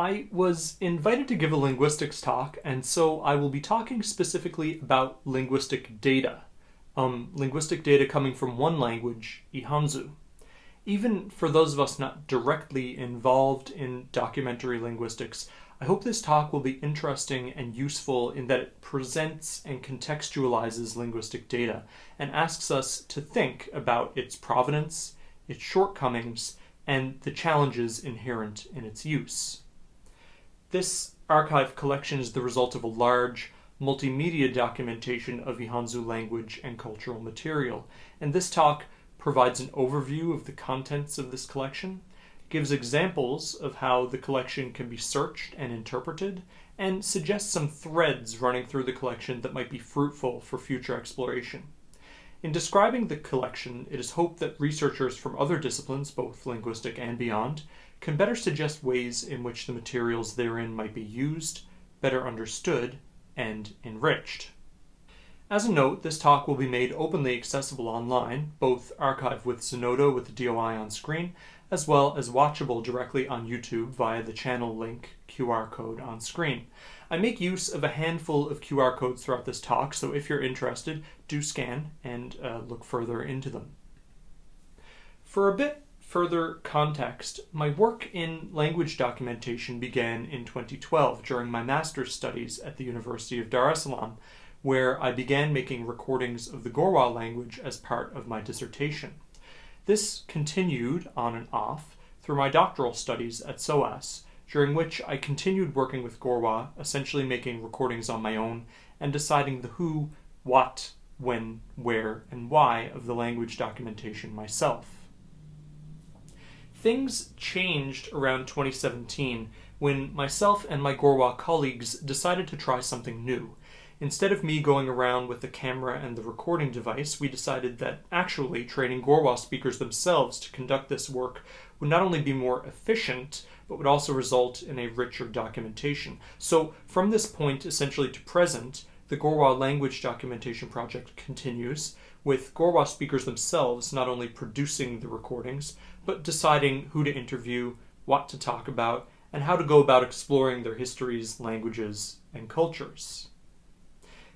I was invited to give a linguistics talk, and so I will be talking specifically about linguistic data. Um, linguistic data coming from one language, Ihanzu. Even for those of us not directly involved in documentary linguistics, I hope this talk will be interesting and useful in that it presents and contextualizes linguistic data and asks us to think about its provenance, its shortcomings, and the challenges inherent in its use. This archive collection is the result of a large multimedia documentation of Ihanzu language and cultural material, and this talk provides an overview of the contents of this collection, gives examples of how the collection can be searched and interpreted, and suggests some threads running through the collection that might be fruitful for future exploration. In describing the collection, it is hoped that researchers from other disciplines, both linguistic and beyond, can better suggest ways in which the materials therein might be used, better understood, and enriched. As a note, this talk will be made openly accessible online, both archived with Zenodo with the DOI on screen, as well as watchable directly on YouTube via the channel link QR code on screen. I make use of a handful of QR codes throughout this talk, so if you're interested, do scan and uh, look further into them. For a bit further context, my work in language documentation began in 2012 during my master's studies at the University of Dar es Salaam, where I began making recordings of the Gorwa language as part of my dissertation. This continued on and off through my doctoral studies at SOAS, during which I continued working with Gorwa, essentially making recordings on my own and deciding the who, what, when, where, and why of the language documentation myself. Things changed around 2017 when myself and my Gorwa colleagues decided to try something new. Instead of me going around with the camera and the recording device, we decided that actually training Gorwa speakers themselves to conduct this work would not only be more efficient, but would also result in a richer documentation. So from this point essentially to present, the Gorwa language documentation project continues, with Gorwa speakers themselves not only producing the recordings, but deciding who to interview, what to talk about, and how to go about exploring their histories, languages, and cultures.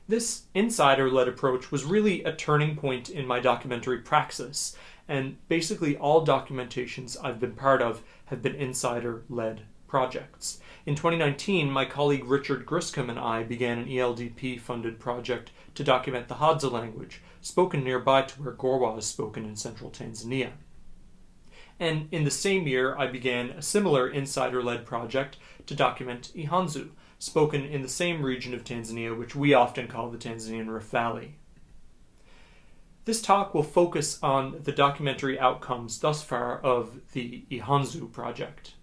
This insider led approach was really a turning point in my documentary praxis, and basically all documentations I've been part of have been insider led projects. In 2019, my colleague Richard Griscom and I began an ELDP funded project to document the Hadza language, spoken nearby to where Gorwa is spoken in central Tanzania. And in the same year, I began a similar insider led project to document Ihanzu, spoken in the same region of Tanzania, which we often call the Tanzanian Rift Valley. This talk will focus on the documentary outcomes thus far of the Ihanzu project.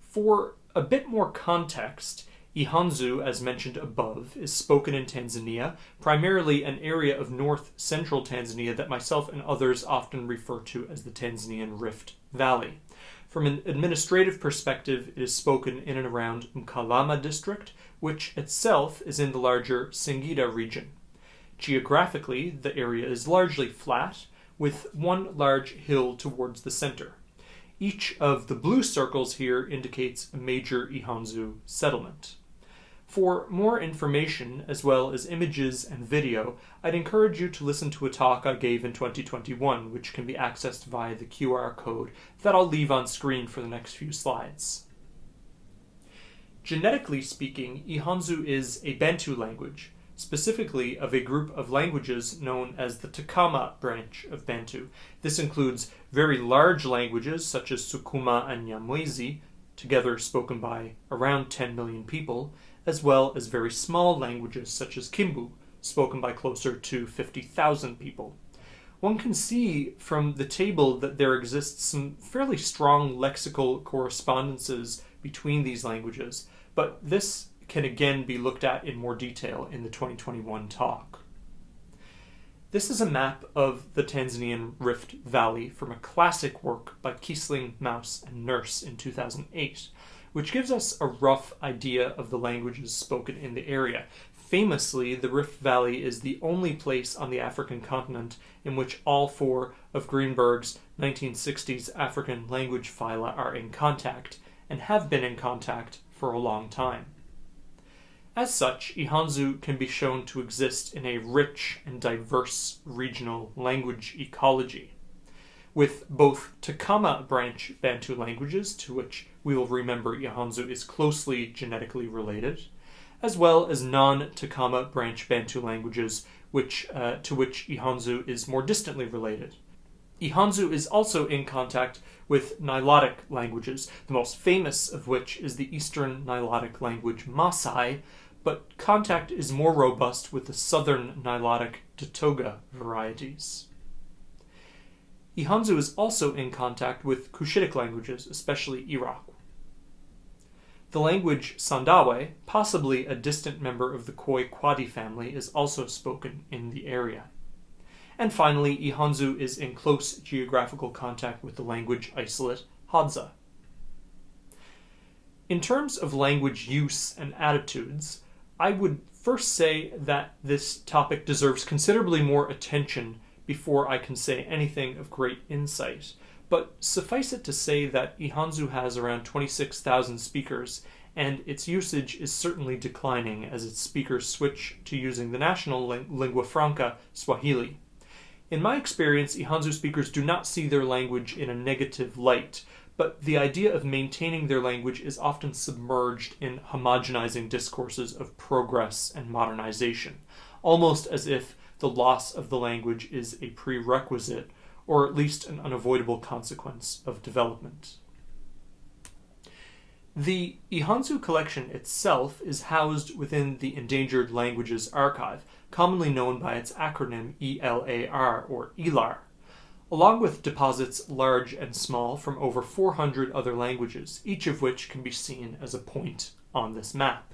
For a bit more context, Ihanzu, as mentioned above, is spoken in Tanzania, primarily an area of north central Tanzania that myself and others often refer to as the Tanzanian Rift Valley. From an administrative perspective, it is spoken in and around Mkalama district, which itself is in the larger Singida region. Geographically, the area is largely flat, with one large hill towards the center. Each of the blue circles here indicates a major Ihanzu settlement. For more information, as well as images and video, I'd encourage you to listen to a talk I gave in 2021, which can be accessed via the QR code that I'll leave on screen for the next few slides. Genetically speaking, Ihanzu is a Bantu language, specifically of a group of languages known as the Takama branch of Bantu. This includes very large languages such as Sukuma and Nyamwezi, together spoken by around 10 million people, as well as very small languages such as Kimbu, spoken by closer to 50,000 people. One can see from the table that there exists some fairly strong lexical correspondences between these languages, but this can again be looked at in more detail in the 2021 talk. This is a map of the Tanzanian Rift Valley from a classic work by Kiessling, Mous, and Nurse in 2008, which gives us a rough idea of the languages spoken in the area. Famously, the Rift Valley is the only place on the African continent in which all four of Greenberg's 1960s African language phyla are in contact, and have been in contact for a long time. As such, Ihanzu can be shown to exist in a rich and diverse regional language ecology, with both Takama branch Bantu languages, to which we will remember Ihanzu is closely genetically related, as well as non-Takama branch Bantu languages, which, uh, to which Ihanzu is more distantly related. Ihanzu is also in contact with Nilotic languages, the most famous of which is the Eastern Nilotic language Masai, but contact is more robust with the southern Nilotic Datoga varieties. Ihanzu is also in contact with Cushitic languages, especially Iraqw. The language Sandawe, possibly a distant member of the Khoe Kwadi family, is also spoken in the area. And finally, Ihanzu is in close geographical contact with the language isolate Hadza. In terms of language use and attitudes, I would first say that this topic deserves considerably more attention before I can say anything of great insight. But suffice it to say that Ihanzu has around 26,000 speakers, and its usage is certainly declining as its speakers switch to using the national lingua franca, Swahili. In my experience, Ihanzu speakers do not see their language in a negative light, but the idea of maintaining their language is often submerged in homogenizing discourses of progress and modernization, almost as if the loss of the language is a prerequisite or at least an unavoidable consequence of development. The Ihanzu collection itself is housed within the Endangered Languages Archive, commonly known by its acronym ELAR or ELAR, along with deposits large and small from over 400 other languages, each of which can be seen as a point on this map.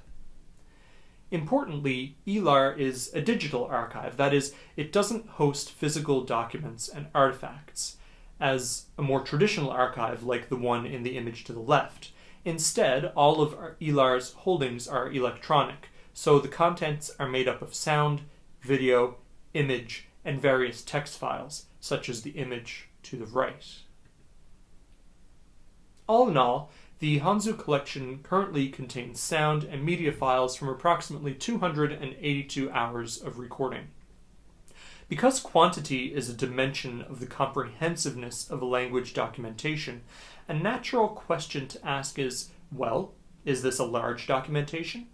Importantly, ELAR is a digital archive, that is, it doesn't host physical documents and artifacts, as a more traditional archive like the one in the image to the left. Instead, all of ELAR's holdings are electronic, so the contents are made up of sound, video, image, and various text files, such as the image to the right. All in all, the Ihanzu collection currently contains sound and media files from approximately 282 hours of recording. Because quantity is a dimension of the comprehensiveness of a language documentation, a natural question to ask is, well, is this a large documentation?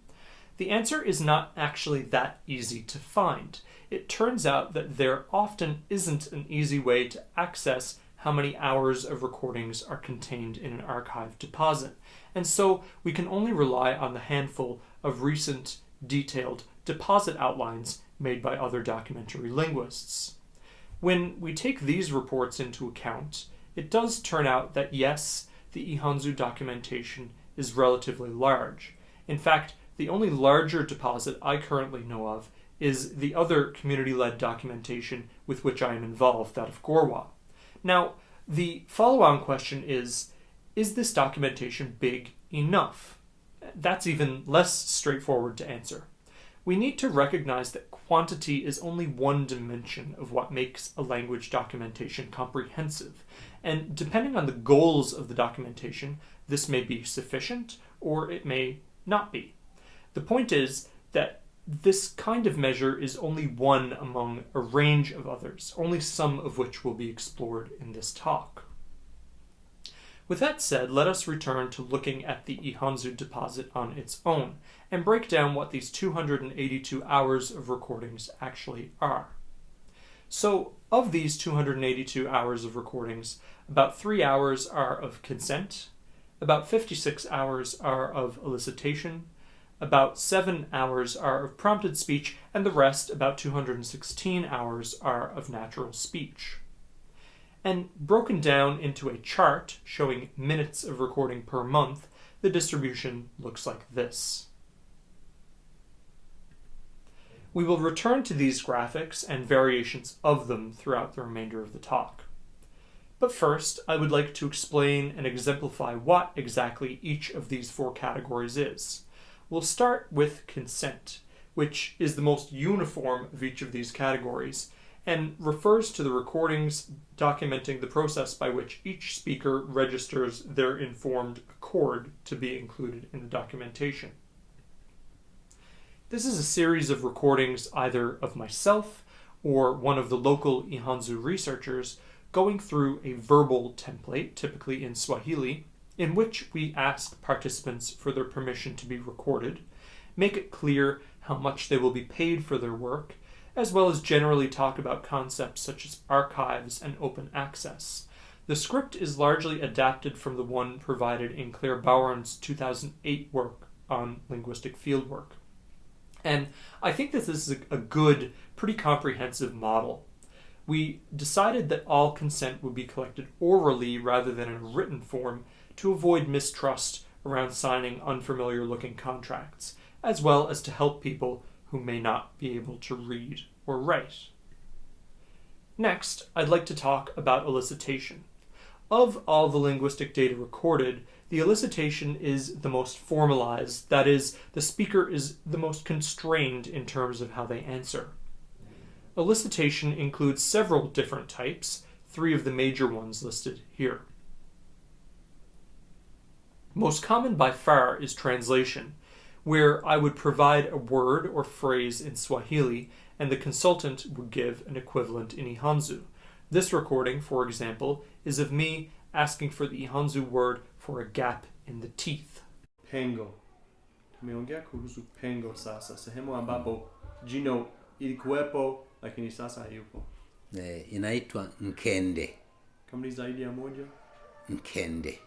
The answer is not actually that easy to find. It turns out that there often isn't an easy way to access how many hours of recordings are contained in an archive deposit, and so we can only rely on the handful of recent, detailed deposit outlines made by other documentary linguists. When we take these reports into account, it does turn out that yes, the Ihanzu documentation is relatively large. In fact, the only larger deposit I currently know of is the other community-led documentation with which I am involved, that of Gorwa. Now, the follow-on question is, is this documentation big enough? That's even less straightforward to answer. We need to recognize that quantity is only one dimension of what makes a language documentation comprehensive, and depending on the goals of the documentation, this may be sufficient or it may not be. The point is that this kind of measure is only one among a range of others, only some of which will be explored in this talk. With that said, let us return to looking at the Ihanzu deposit on its own, and break down what these 282 hours of recordings actually are. So, of these 282 hours of recordings, about 3 hours are of consent, about 56 hours are of elicitation, about 7 hours are of prompted speech, and the rest, about 216 hours, are of natural speech. And broken down into a chart showing minutes of recording per month, the distribution looks like this. We will return to these graphics and variations of them throughout the remainder of the talk. But first, I would like to explain and exemplify what exactly each of these four categories is. We'll start with consent, which is the most uniform of each of these categories, and refers to the recordings documenting the process by which each speaker registers their informed accord to be included in the documentation. This is a series of recordings either of myself or one of the local Ihanzu researchers going through a verbal template, typically in Swahili, in which we ask participants for their permission to be recorded, make it clear how much they will be paid for their work, as well as generally talk about concepts such as archives and open access. The script is largely adapted from the one provided in Claire Bowern's 2008 work on linguistic fieldwork. And I think that this is a, good, pretty comprehensive model. We decided that all consent would be collected orally rather than in a written form to avoid mistrust around signing unfamiliar looking contracts, as well as to help people who may not be able to read or write. Next, I'd like to talk about elicitation. Of all the linguistic data recorded, the elicitation is the most formalized, that is, the speaker is the most constrained in terms of how they answer. Elicitation includes several different types, three of the major ones listed here. Most common by far is translation, where I would provide a word or phrase in Swahili and the consultant would give an equivalent in Ihanzu. This recording, for example, is of me asking for the Ihanzu word for a gap in the teeth. Pengo. Tumeongea kuhusu pengo sasa, sehemu ambapo jino ilikuwepo lakini sasa hayupo. Eh, inaitwa nkende. Kama ni zaidi ya moja, Nkende.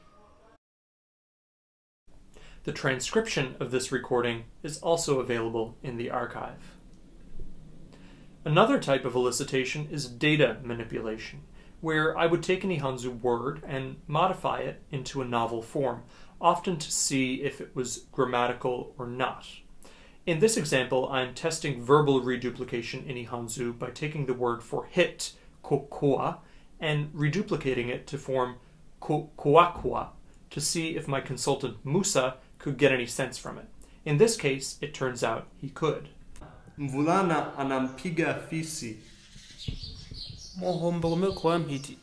The transcription of this recording is also available in the archive. Another type of elicitation is data manipulation, where I would take an Ihanzu word and modify it into a novel form, often to see if it was grammatical or not. In this example, I'm testing verbal reduplication in Ihanzu by taking the word for hit, kokoa, and reduplicating it to form koakua to see if my consultant Musa could get any sense from it. In this case, it turns out he could. mvulana anampiga fisi. kwa mpiti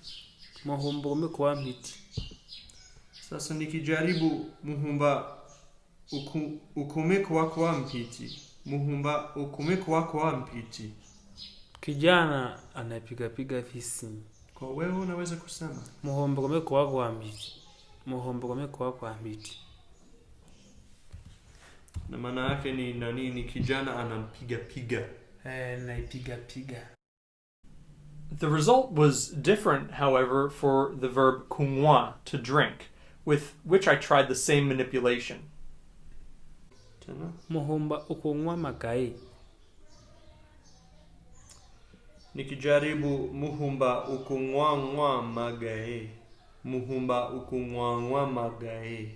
Sasa nikijaribu muhumba uku, ukumekwa kwa mhiti. muhumba ukumekwa kwa mhiti. kijana anapigapiga fisi Kwa wewe unaweza kusema muhombome kwa na maana yake ni nani? Ni kijana anampiga piga. eh naipiga piga The result was different, however, for the verb kungwa, to drink, with which I tried the same manipulation. Tena muhomba ukunywa magai nikijaribu muhumba ukungwangwa magae, muhumba ukungwangwa magae.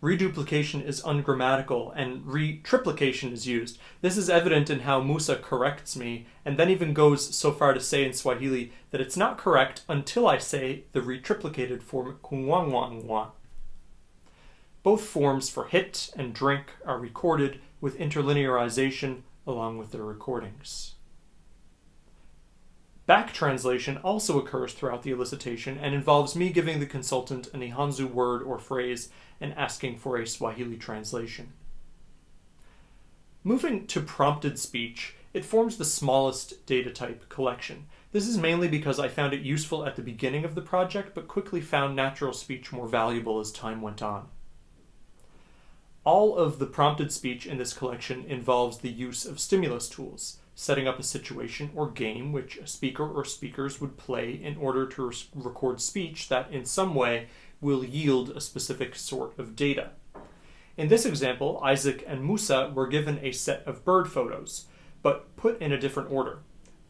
reduplication is ungrammatical and retriplication is used. This is evident in how Musa corrects me and then even goes so far to say in Swahili that it's not correct until I say the retriplicated form kungwangwangwa. Both forms for hit and drink are recorded with interlinearization along with their recordings. Back translation also occurs throughout the elicitation and involves me giving the consultant an Ihanzu word or phrase and asking for a Swahili translation. Moving to prompted speech, it forms the smallest data type collection. This is mainly because I found it useful at the beginning of the project, but quickly found natural speech more valuable as time went on. All of the prompted speech in this collection involves the use of stimulus tools, setting up a situation or game which a speaker or speakers would play in order to record speech that in some way will yield a specific sort of data. In this example, Isaac and Musa were given a set of bird photos, but put in a different order.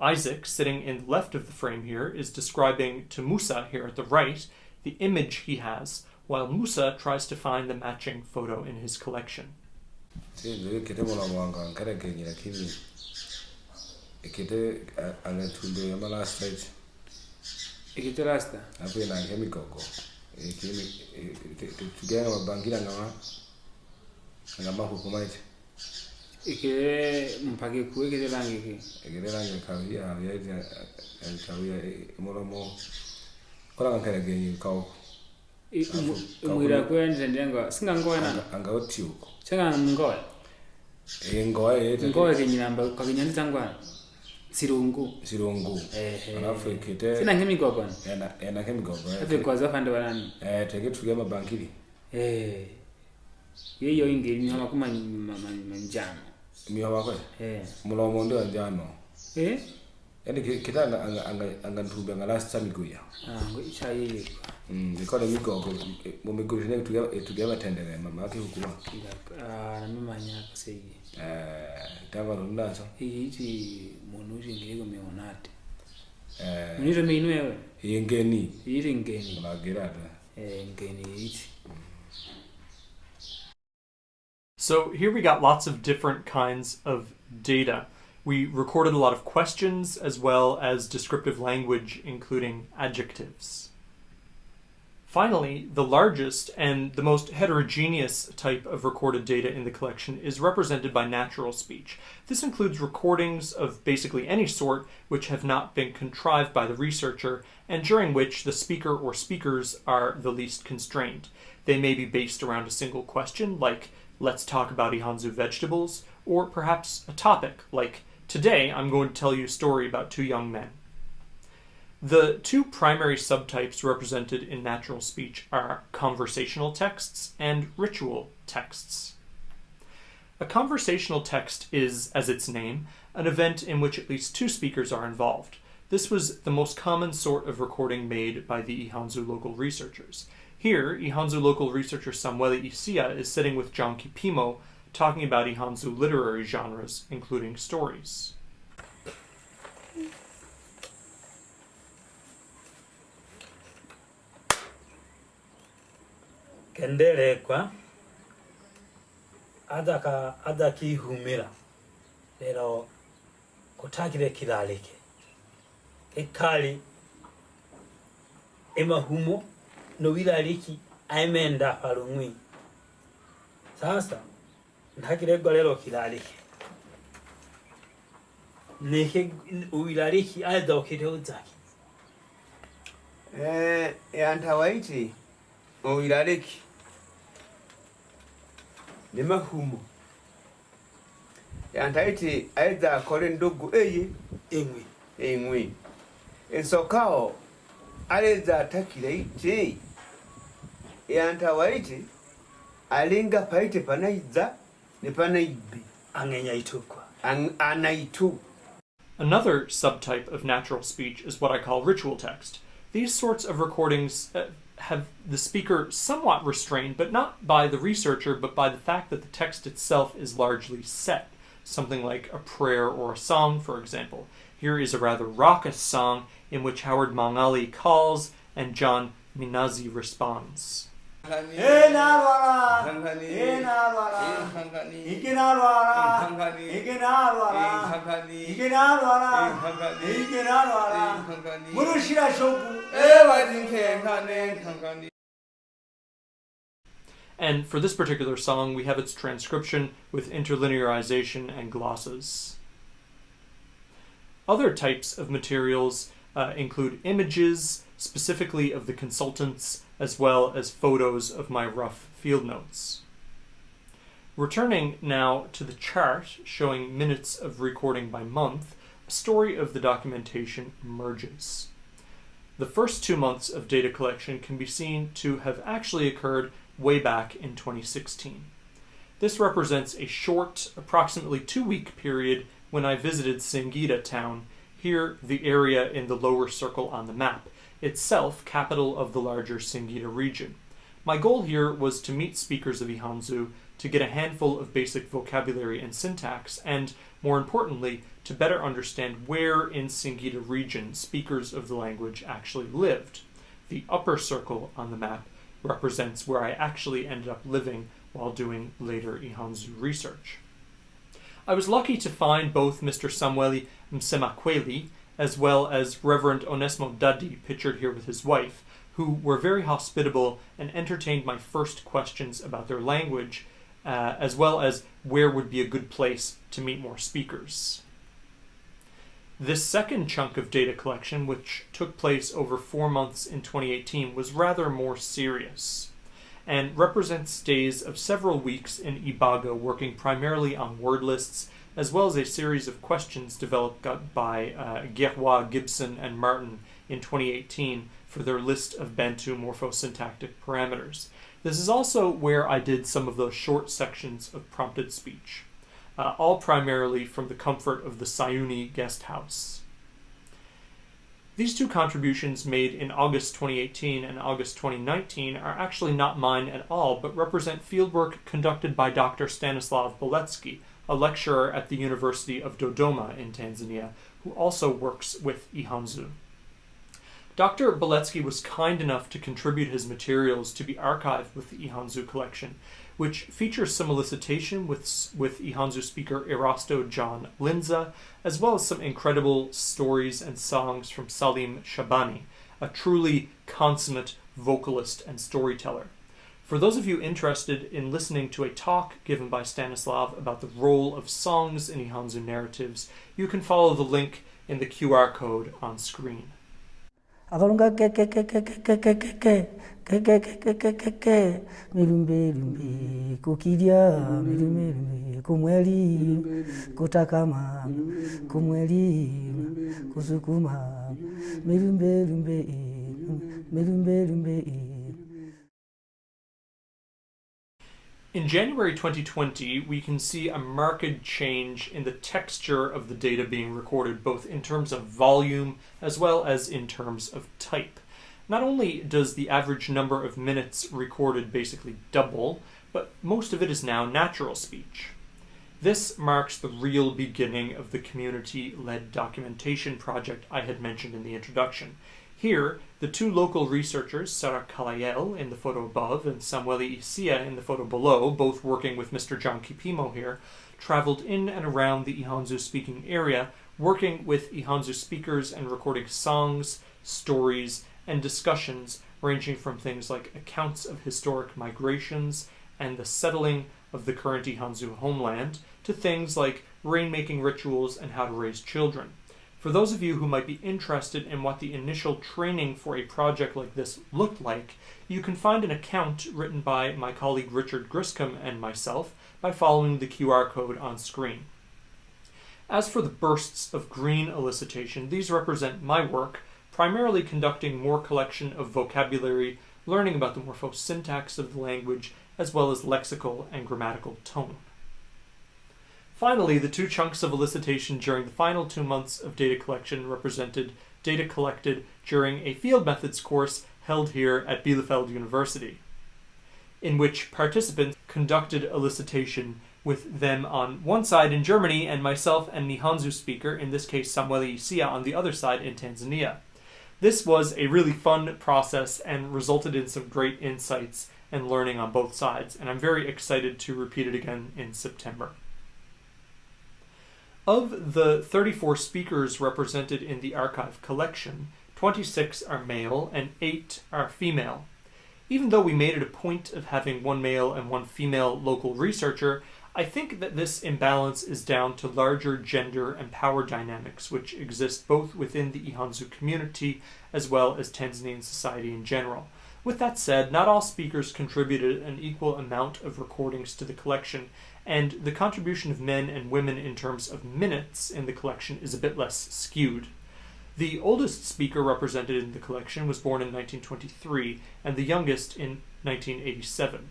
Isaac, sitting in the left of the frame here, is describing to Musa here at the right the image he has, while Musa tries to find the matching photo in his collection. ekete angetundu ema last stage ekete rasta apo inange emigogo e, tugenge mabangila nawa angamahuku maite. Ekere mpaka ku ekere rangi ki ekere rangi kawia yaita kawia e, mulomo kola kankere genyi kawo e, mwira kwenje ndengo singa ngoena anga otiuko changa ngoe? Ngoe ngoe genyamba kaginyani tangwana sirungu. Sirungu. Alafu ikite sina ena ena ave kwaza eh tege tuge mabangiri eh. Makuma manjano miho eh. Mulomo ndio njano. Eh? Yani kita anga anga anga anga ntumbe anga last time ah ngo icha yeye. Mm ikole migogo mu miguru ne tuge tuge batendere mama yake ah na mimi eh iti muntu ushingiriko mionati eh. Munito minu ewe ingeni iti ngeni. Munagira ata eh ngeni iti So here we got lots of different kinds of data. We recorded a lot of questions as well as descriptive language, including adjectives. Finally, the largest and the most heterogeneous type of recorded data in the collection is represented by natural speech. This includes recordings of basically any sort which have not been contrived by the researcher and during which the speaker or speakers are the least constrained. They may be based around a single question, like, let's talk about Ihanzu vegetables, or perhaps a topic, like, today I'm going to tell you a story about two young men. The two primary subtypes represented in natural speech are conversational texts and ritual texts. A conversational text is, as its name, an event in which at least two speakers are involved. This was the most common sort of recording made by the Ihanzu local researchers. Here, Ihanzu local researcher Samuel Isia is sitting with John Kipimo talking about Ihanzu literary genres, including stories. kenderekwa adaka adakihumira rero kutakire kirareke ekali emahumo nobirariki aimenda farungwi sasa ntakiregwa rero kirareke neke uirariki adokireudzaki eh yantawaiti uirariki ni mahumo. Yantaiti aidha akole ndugu eye eng'wi ing'wi ensokao aleza atakile iti yantawaiti alinga paite panaiza ni panaibi ang'enya itukwa Ang- anaitu Another subtype of natural speech is what I call ritual text. These sorts of recordings uh, have the speaker somewhat restrained, but not by the researcher, but by the fact that the text itself is largely set. Something like a prayer or a song, for example. Here is a rather raucous song in which Howard Mangali calls and John Minazi responds. Murushira shoku. And for this particular song, we have its transcription with interlinearization and glosses. Other types of materials uh, include images, specifically of the consultants, as well as photos of my rough field notes. Returning now to the chart showing minutes of recording by month, a story of the documentation emerges. The first two months of data collection can be seen to have actually occurred way back in 2016. This represents a short, approximately two week period when I visited Singida town, here the area in the lower circle on the map, itself capital of the larger Singida region. My goal here was to meet speakers of Ihanzu to get a handful of basic vocabulary and syntax, and more importantly, to better understand where in Singida region speakers of the language actually lived. The upper circle on the map represents where I actually ended up living while doing later Ihanzu research. I was lucky to find both Mr. Samueli Msemakweli as well as Reverend Onesmo Dadi, pictured here with his wife, who were very hospitable and entertained my first questions about their language, uh, as well as where would be a good place to meet more speakers. This second chunk of data collection, which took place over four months in 2018, was rather more serious and represents stays of several weeks in Ibaga working primarily on word lists, as well as a series of questions developed by uh, Gibson, and Marten in 2018 for their list of Bantu morphosyntactic parameters. This is also where I did some of those short sections of prompted speech uh, all primarily from the comfort of the Sayuni guest house. These two contributions made in August 2018 and August 2019 are actually not mine at all, but represent fieldwork conducted by Dr. Stanislav Boletsky, a lecturer at the University of Dodoma in Tanzania, who also works with Ihanzu. Dr. Boletsky was kind enough to contribute his materials to be archived with the Ihanzu collection, which features some elicitation with, with Ihanzu speaker Erasto John Linza, as well as some incredible stories and songs from Salim Shabani, a truly consummate vocalist and storyteller. For those of you interested in listening to a talk given by Stanislav about the role of songs in Ihanzu narratives, you can follow the link in the QR code on screen. In January 2020, we can see a marked change in the texture of the data being recorded, both in terms of volume as well as in terms of type. Not only does the average number of minutes recorded basically double, but most of it is now natural speech. This marks the real beginning of the community led documentation project I had mentioned in the introduction. Here, the two local researchers, Sarah Kalayel in the photo above and Samueli Isia in the photo below, both working with Mr. John Kipimo here, traveled in and around the Ihanzu speaking area, working with Ihanzu speakers and recording songs, stories, and discussions ranging from things like accounts of historic migrations and the settling of the current Ihanzu homeland to things like rainmaking rituals and how to raise children. For those of you who might be interested in what the initial training for a project like this looked like, you can find an account written by my colleague Richard Griscom and myself by following the QR code on screen. As for the bursts of green elicitation, these represent my work, primarily conducting more collection of vocabulary, learning about the morphosyntax of the language, as well as lexical and grammatical tone. Finally, the two chunks of elicitation during the final two months of data collection represented data collected during a field methods course held here at Bielefeld University, in which participants conducted elicitation with them on one side in Germany and myself and Nihanzu speaker, in this case Samueli Isia, on the other side in Tanzania. This was a really fun process and resulted in some great insights and learning on both sides, and I'm very excited to repeat it again in September. Of the 34 speakers represented in the archive collection, 26 are male and 8 are female. Even though we made it a point of having one male and one female local researcher, I think that this imbalance is down to larger gender and power dynamics which exist both within the Ihanzu community as well as Tanzanian society in general. With that said, not all speakers contributed an equal amount of recordings to the collection, and the contribution of men and women in terms of minutes in the collection is a bit less skewed. The oldest speaker represented in the collection was born in 1923, and the youngest in 1987.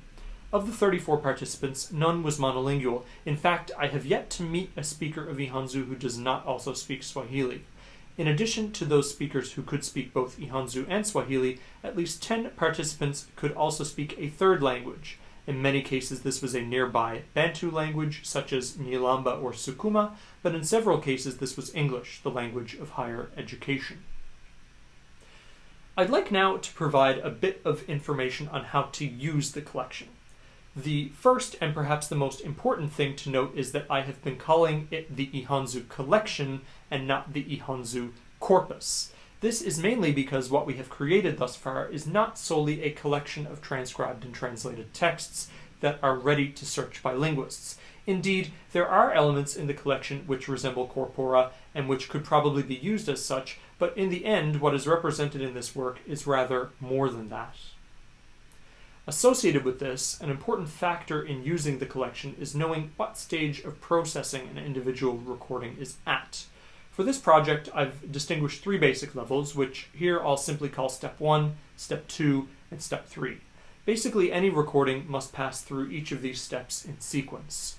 Of the 34 participants, none was monolingual. In fact, I have yet to meet a speaker of Ihanzu who does not also speak Swahili. In addition to those speakers who could speak both Ihanzu and Swahili, at least 10 participants could also speak a third language. In many cases, this was a nearby Bantu language, such as Nyilamba or Sukuma, but in several cases, this was English, the language of higher education. I'd like now to provide a bit of information on how to use the collection. The first and perhaps the most important thing to note is that I have been calling it the Ihanzu collection and not the Ihanzu corpus. This is mainly because what we have created thus far is not solely a collection of transcribed and translated texts that are ready to search by linguists. Indeed, there are elements in the collection which resemble corpora and which could probably be used as such, but in the end, what is represented in this work is rather more than that. Associated with this, an important factor in using the collection is knowing what stage of processing an individual recording is at. For this project, I've distinguished three basic levels, which here I'll simply call step 1, step 2, and step 3. Basically, any recording must pass through each of these steps in sequence.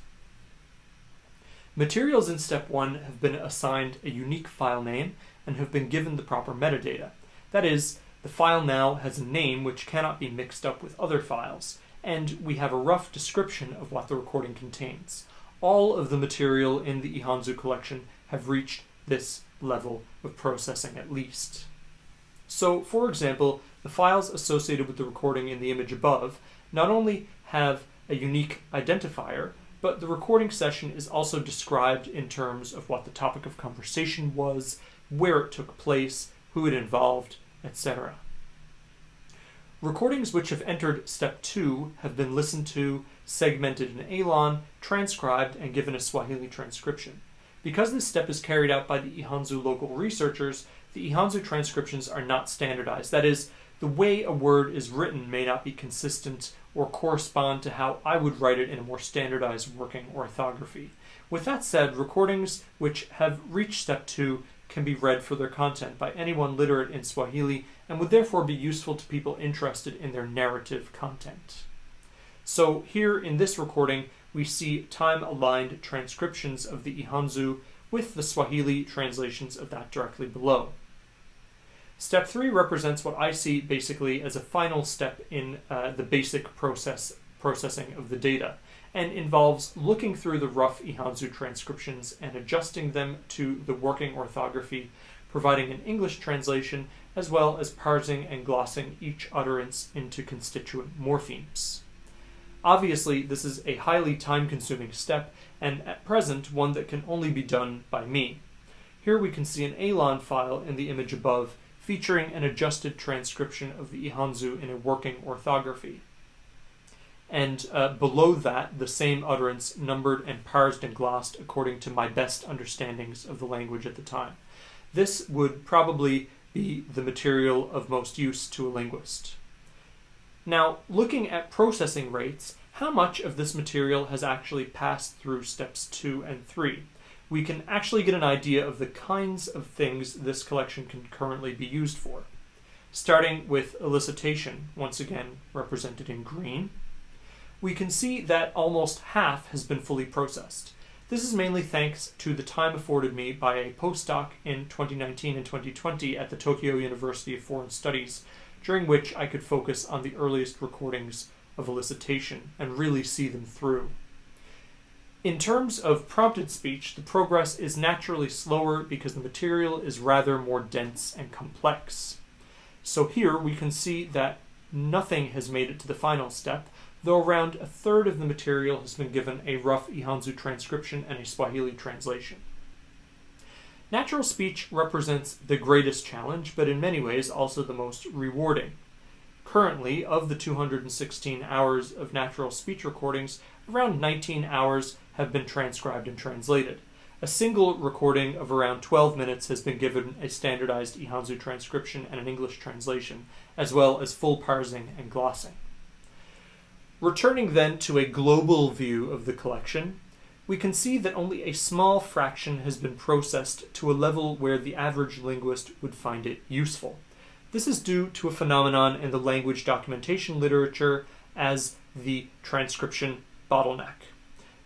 Materials in step 1 have been assigned a unique file name and have been given the proper metadata. That is, the file now has a name which cannot be mixed up with other files, and we have a rough description of what the recording contains. All of the material in the Ihanzu collection have reached this level of processing at least. So, for example, the files associated with the recording in the image above not only have a unique identifier, but the recording session is also described in terms of what the topic of conversation was, where it took place, who it involved, etc. Recordings which have entered step 2 have been listened to, segmented in Elan, transcribed, and given a Swahili transcription. Because this step is carried out by the Ihanzu local researchers, the Ihanzu transcriptions are not standardized. That is, the way a word is written may not be consistent or correspond to how I would write it in a more standardized working orthography. With that said, recordings which have reached step 2 can be read for their content by anyone literate in Swahili and would therefore be useful to people interested in their narrative content. So, here in this recording, we see time aligned transcriptions of the Ihanzu with the Swahili translations of that directly below. Step 3 represents what I see basically as a final step in uh, the basic process processing of the data and involves looking through the rough Ihanzu transcriptions and adjusting them to the working orthography, providing an English translation, as well as parsing and glossing each utterance into constituent morphemes. Obviously, this is a highly time consuming step, and at present, one that can only be done by me. Here we can see an Elan file in the image above, featuring an adjusted transcription of the Ihanzu in a working orthography and uh, below that, the same utterance numbered and parsed and glossed according to my best understandings of the language at the time. This would probably be the material of most use to a linguist. Now, looking at processing rates, how much of this material has actually passed through steps 2 and 3? We can actually get an idea of the kinds of things this collection can currently be used for. Starting with elicitation, once again represented in green, we can see that almost half has been fully processed. This is mainly thanks to the time afforded me by a postdoc in 2019 and 2020 at the Tokyo University of Foreign Studies, during which I could focus on the earliest recordings of elicitation and really see them through. In terms of prompted speech, the progress is naturally slower because the material is rather more dense and complex. So here we can see that nothing has made it to the final step, though around a third of the material has been given a rough Ihanzu transcription and a Swahili translation. Natural speech represents the greatest challenge, but in many ways also the most rewarding. Currently, of the 216 hours of natural speech recordings, around 19 hours have been transcribed and translated. A single recording of around 12 minutes has been given a standardized Ihanzu transcription and an English translation, as well as full parsing and glossing. Returning then to a global view of the collection, we can see that only a small fraction has been processed to a level where the average linguist would find it useful. This is due to a phenomenon in the language documentation literature as the transcription bottleneck.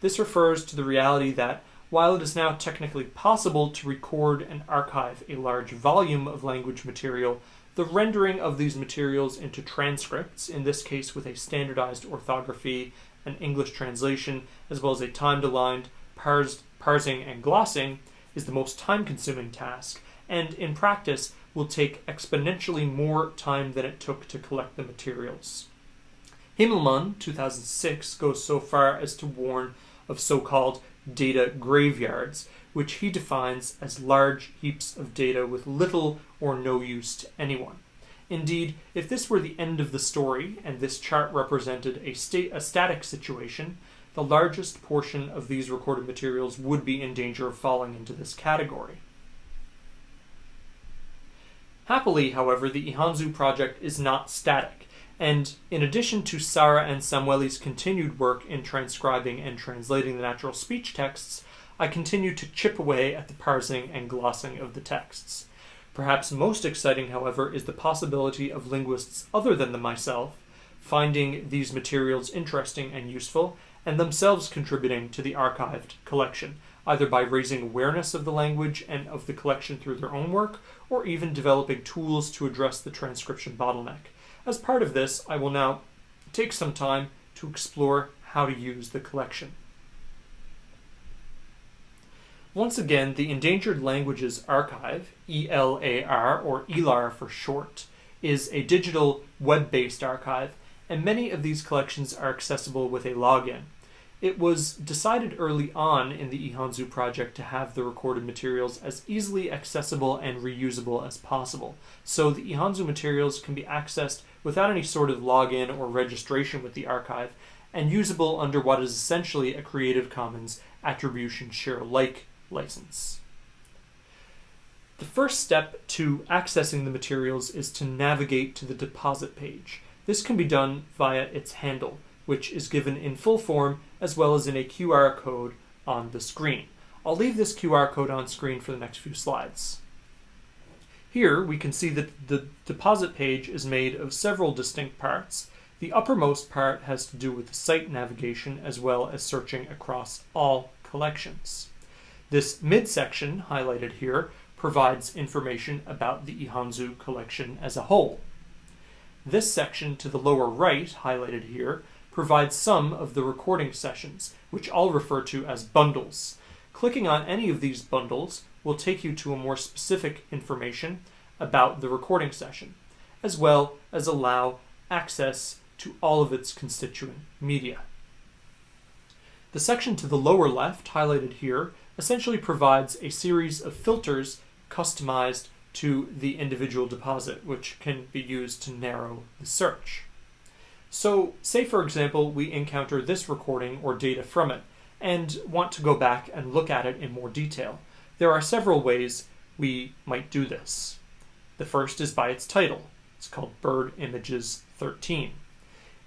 This refers to the reality that while it is now technically possible to record and archive a large volume of language material the rendering of these materials into transcripts, in this case with a standardized orthography, an English translation, as well as a timed aligned parsed, parsing and glossing, is the most time consuming task, and in practice will take exponentially more time than it took to collect the materials. Himmelmann, 2006, goes so far as to warn of so called data graveyards, which he defines as large heaps of data with little or no use to anyone. Indeed, if this were the end of the story and this chart represented a, sta- a static situation, the largest portion of these recorded materials would be in danger of falling into this category. Happily, however, the Ihanzu project is not static, and in addition to Sarah and Samueli's continued work in transcribing and translating the natural speech texts, I continue to chip away at the parsing and glossing of the texts. Perhaps most exciting, however, is the possibility of linguists other than the myself finding these materials interesting and useful and themselves contributing to the archived collection, either by raising awareness of the language and of the collection through their own work, or even developing tools to address the transcription bottleneck. As part of this, I will now take some time to explore how to use the collection. Once again, the Endangered Languages Archive, ELAR or ELAR for short, is a digital web based archive, and many of these collections are accessible with a login. It was decided early on in the Ihanzu project to have the recorded materials as easily accessible and reusable as possible, so the Ihanzu materials can be accessed without any sort of login or registration with the archive, and usable under what is essentially a Creative Commons Attribution Share Alike license. The first step to accessing the materials is to navigate to the deposit page. This can be done via its handle, which is given in full form as well as in a QR code on the screen. I'll leave this QR code on screen for the next few slides. Here we can see that the deposit page is made of several distinct parts. The uppermost part has to do with site navigation as well as searching across all collections. This midsection, highlighted here, provides information about the Ihanzu collection as a whole. This section to the lower right, highlighted here, provides some of the recording sessions, which I'll refer to as bundles. Clicking on any of these bundles will take you to a more specific information about the recording session, as well as allow access to all of its constituent media. The section to the lower left, highlighted here, essentially provides a series of filters customized to the individual deposit, which can be used to narrow the search. So, say for example, we encounter this recording or data from it and want to go back and look at it in more detail. There are several ways we might do this. The first is by its title. It's called Bird Images 13.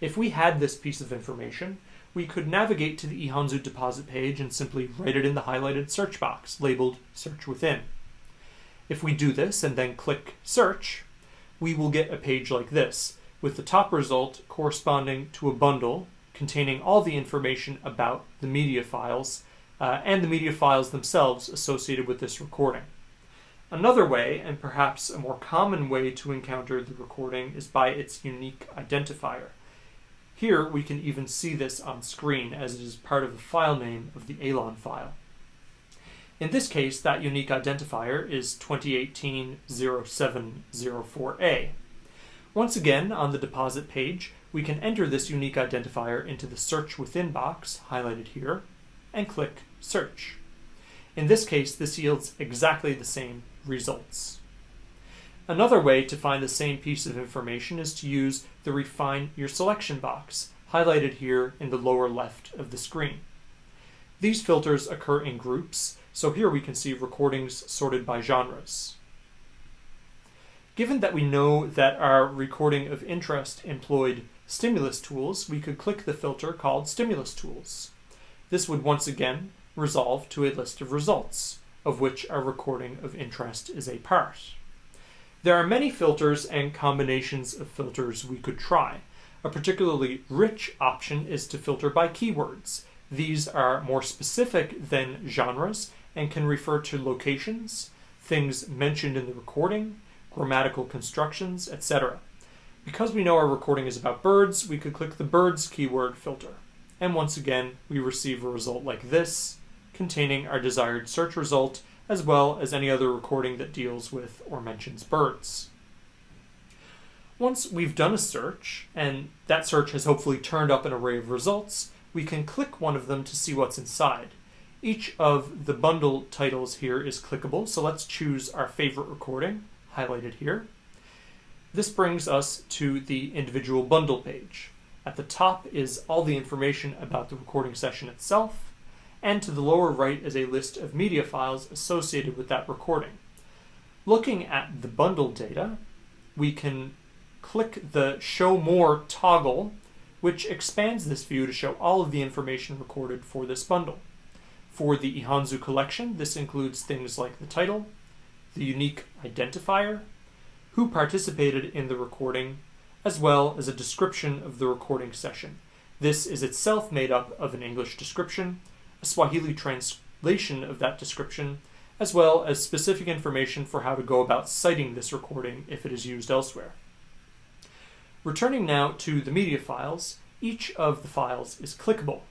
If we had this piece of information, we could navigate to the Ihanzu deposit page and simply write it in the highlighted search box labeled Search Within. If we do this and then click Search, we will get a page like this, with the top result corresponding to a bundle containing all the information about the media files uh, and the media files themselves associated with this recording. Another way, and perhaps a more common way to encounter the recording, is by its unique identifier. Here we can even see this on screen as it is part of the file name of the Elan file. In this case, that unique identifier is 2018-0704A. Once again, on the deposit page, we can enter this unique identifier into the Search Within box, highlighted here, and click Search. In this case, this yields exactly the same results. Another way to find the same piece of information is to use the Refine Your Selection box, highlighted here in the lower left of the screen. These filters occur in groups, so here we can see recordings sorted by genres. Given that we know that our recording of interest employed stimulus tools, we could click the filter called Stimulus Tools. This would once again resolve to a list of results, of which our recording of interest is a part. There are many filters and combinations of filters we could try. A particularly rich option is to filter by keywords. These are more specific than genres and can refer to locations, things mentioned in the recording, grammatical constructions, etc. Because we know our recording is about birds, we could click the birds keyword filter. And once again, we receive a result like this, containing our desired search result as well as any other recording that deals with or mentions birds. Once we've done a search, and that search has hopefully turned up an array of results, we can click one of them to see what's inside. Each of the bundle titles here is clickable, so let's choose our favorite recording, highlighted here. This brings us to the individual bundle page. At the top is all the information about the recording session itself, and to the lower right is a list of media files associated with that recording. Looking at the bundle data, we can click the Show More toggle, which expands this view to show all of the information recorded for this bundle. For the Ihanzu collection, this includes things like the title, the unique identifier, who participated in the recording, as well as a description of the recording session. This is itself made up of an English description, a Swahili translation of that description, as well as specific information for how to go about citing this recording if it is used elsewhere. Returning now to the media files, each of the files is clickable.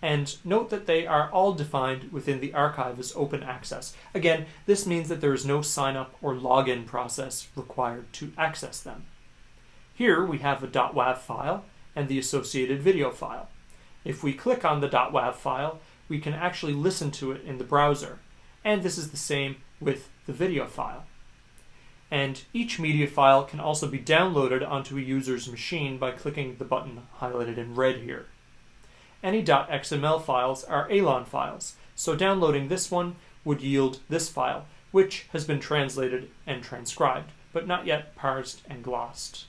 And note that they are all defined within the archive as open access. Again, this means that there is no sign up or login process required to access them. Here we have a .wav file and the associated video file. If we click on the .wav file, we can actually listen to it in the browser. And this is the same with the video file. And each media file can also be downloaded onto a user's machine by clicking the button highlighted in red here. Any .xml files are Elan files, so downloading this one would yield this file, which has been translated and transcribed, but not yet parsed and glossed.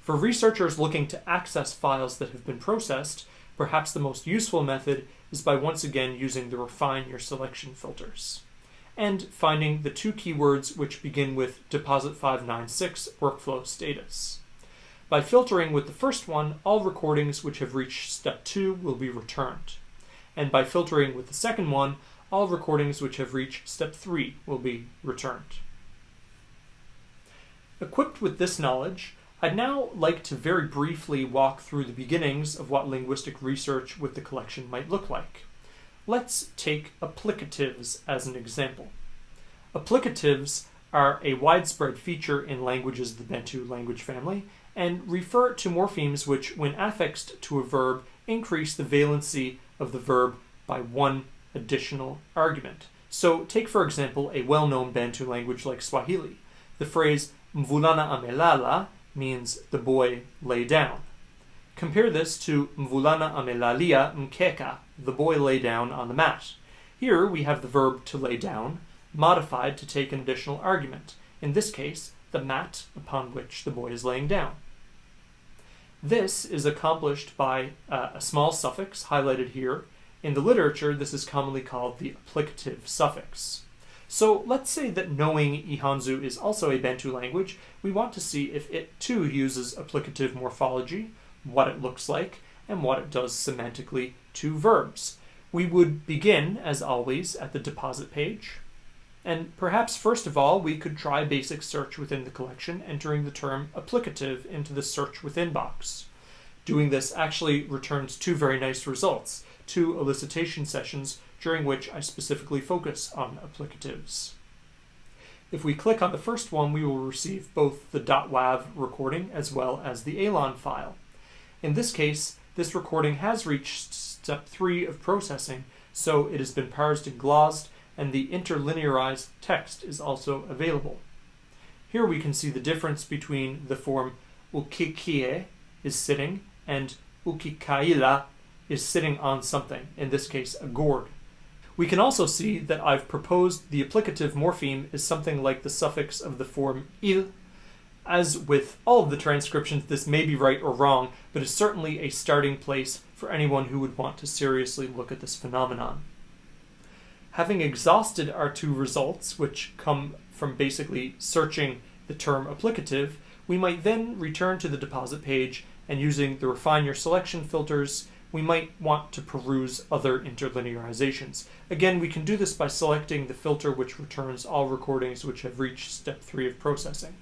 For researchers looking to access files that have been processed, perhaps the most useful method is by once again using the refine your selection filters and finding the two keywords which begin with deposit 596 workflow status. By filtering with the first one, all recordings which have reached step 2 will be returned. And by filtering with the second one, all recordings which have reached step 3 will be returned. Equipped with this knowledge, I'd now like to very briefly walk through the beginnings of what linguistic research with the collection might look like. Let's take applicatives as an example. Applicatives are a widespread feature in languages of the Bantu language family and refer to morphemes which, when affixed to a verb, increase the valency of the verb by one additional argument. So, take for example a well known Bantu language like Swahili. The phrase mvulana amelala means the boy lay down. Compare this to mvulana amelalia mkeka, the boy lay down on the mat. Here we have the verb to lay down, modified to take an additional argument, in this case, the mat upon which the boy is laying down. This is accomplished by uh, a small suffix highlighted here. In the literature, this is commonly called the applicative suffix. So let's say that knowing Ihanzu is also a Bantu language, we want to see if it too uses applicative morphology, what it looks like, and what it does semantically to verbs. We would begin, as always, at the deposit page. And perhaps first of all, we could try basic search within the collection, entering the term applicative into the search within box. Doing this actually returns two very nice results, two elicitation sessions during which I specifically focus on applicatives. If we click on the first one, we will receive both the .wav recording as well as the Elan file. In this case, this recording has reached step 3 of processing, so it has been parsed and glossed, and the interlinearized text is also available. Here we can see the difference between the form ukikie is sitting and ukikaila is sitting on something, in this case a gourd. We can also see that I've proposed the applicative morpheme is something like the suffix of the form il as with all of the transcriptions, this may be right or wrong, but is certainly a starting place for anyone who would want to seriously look at this phenomenon. Having exhausted our two results, which come from basically searching the term applicative, we might then return to the deposit page and using the refine your selection filters, we might want to peruse other interlinearizations. Again, we can do this by selecting the filter which returns all recordings which have reached step 3 of processing.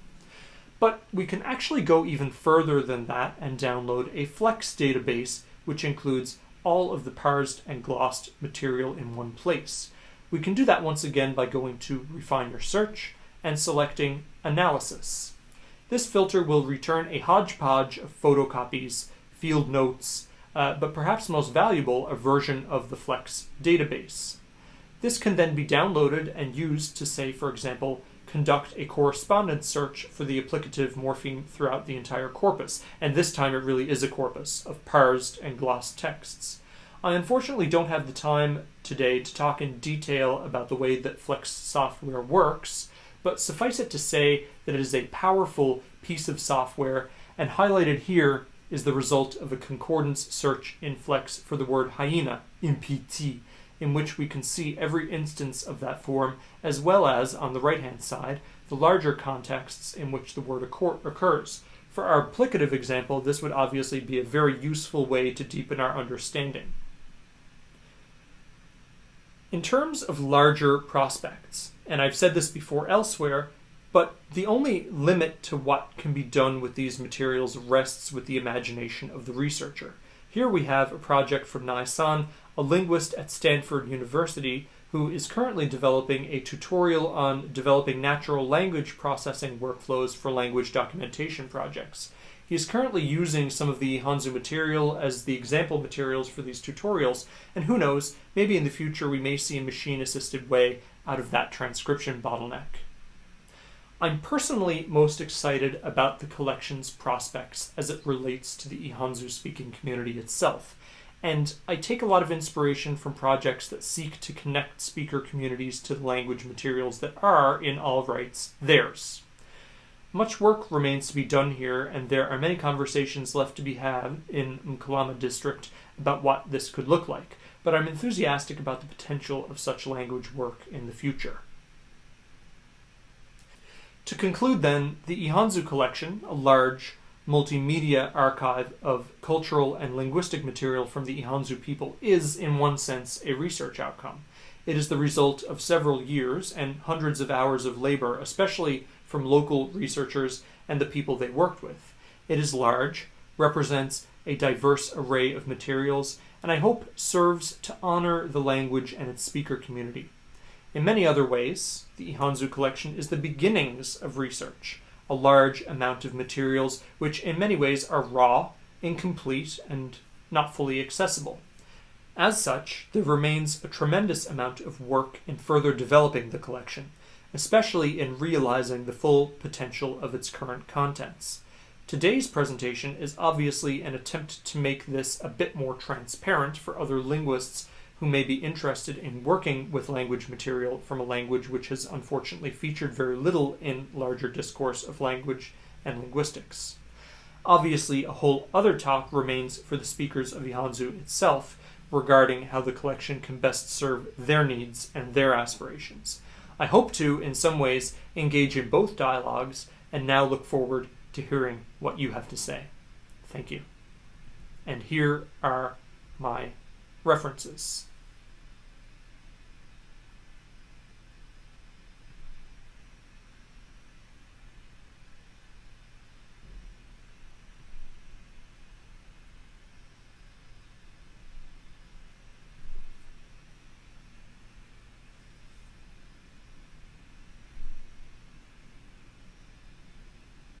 But we can actually go even further than that and download a Flex database, which includes all of the parsed and glossed material in one place. We can do that once again by going to Refine Your Search and selecting Analysis. This filter will return a hodgepodge of photocopies, field notes, uh, but perhaps most valuable, a version of the Flex database. This can then be downloaded and used to say, for example, conduct a concordance search for the applicative morpheme throughout the entire corpus, and this time it really is a corpus of parsed and glossed texts. I unfortunately don't have the time today to talk in detail about the way that Flex software works, but suffice it to say that it is a powerful piece of software, and highlighted here is the result of a concordance search in Flex for the word hyena, impt, in which we can see every instance of that form, as well as, on the right hand side, the larger contexts in which the word occur- occurs. For our applicative example, this would obviously be a very useful way to deepen our understanding. In terms of larger prospects, and I've said this before elsewhere, but the only limit to what can be done with these materials rests with the imagination of the researcher. Here we have a project from Nay San, a linguist at Stanford University, who is currently developing a tutorial on developing natural language processing workflows for language documentation projects. He is currently using some of the Ihanzu material as the example materials for these tutorials, and who knows, maybe in the future we may see a machine assisted way out of that transcription bottleneck. I'm personally most excited about the collection's prospects as it relates to the Ihanzu speaking community itself, and I take a lot of inspiration from projects that seek to connect speaker communities to the language materials that are, in all rights, theirs. Much work remains to be done here, and there are many conversations left to be had in Mkalama district about what this could look like, but I'm enthusiastic about the potential of such language work in the future. To conclude, then, the Ihanzu collection, a large multimedia archive of cultural and linguistic material from the Ihanzu people, is, in one sense, a research outcome. It is the result of several years and hundreds of hours of labor, especially from local researchers and the people they worked with. It is large, represents a diverse array of materials, and I hope serves to honor the language and its speaker community. In many other ways, the Ihanzu collection is the beginnings of research, a large amount of materials which in many ways are raw, incomplete, and not fully accessible. As such, there remains a tremendous amount of work in further developing the collection, especially in realizing the full potential of its current contents. Today's presentation is obviously an attempt to make this a bit more transparent for other linguists who may be interested in working with language material from a language which has unfortunately featured very little in larger discourse of language and linguistics. Obviously, a whole other talk remains for the speakers of Ihanzu itself regarding how the collection can best serve their needs and their aspirations. I hope to, in some ways, engage in both dialogues and now look forward to hearing what you have to say. Thank you. And here are my references.